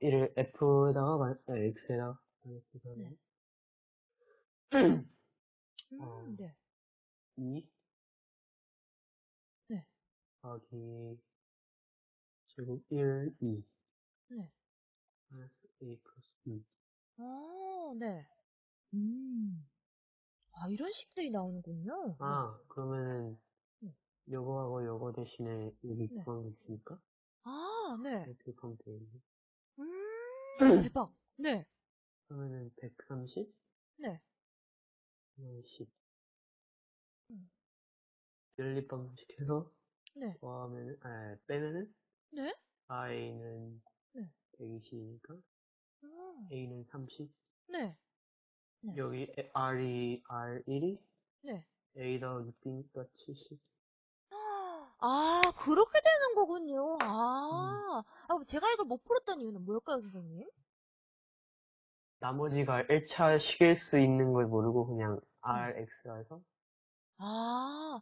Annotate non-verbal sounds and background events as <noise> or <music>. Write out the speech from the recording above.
1을 F에다가, 마- 아, X에다가, 네. <clears throat> 음. 음, 어. 네. 2 네. 더하기 제곱 1, 2 네. 마이너스 A 플러스 2 아, 네. 음. 아, 이런 식들이 나오는군요. 아, 그러면은 네. 요거하고 요거 대신에 여기 네. 구한 게 있으니까 아, 네. 이렇게 하면 되겠네. 음, 대박. 네. 그러면은 130, 네. 10 음. 연립방식 해서 네. 더하면은, 아, 빼면은 네? 4A는 네. 120이니까 아, A는 30 네. 네. 여기 R이 R1이 네. A 더하기 B니까 70 아, 그렇게 되는 거군요. 아, 아, 그럼 제가 이걸 못 풀었던 이유는 뭘까요, 선생님? 나머지가 1차 식일 수 있는 걸 모르고 그냥 음. RX라서 아,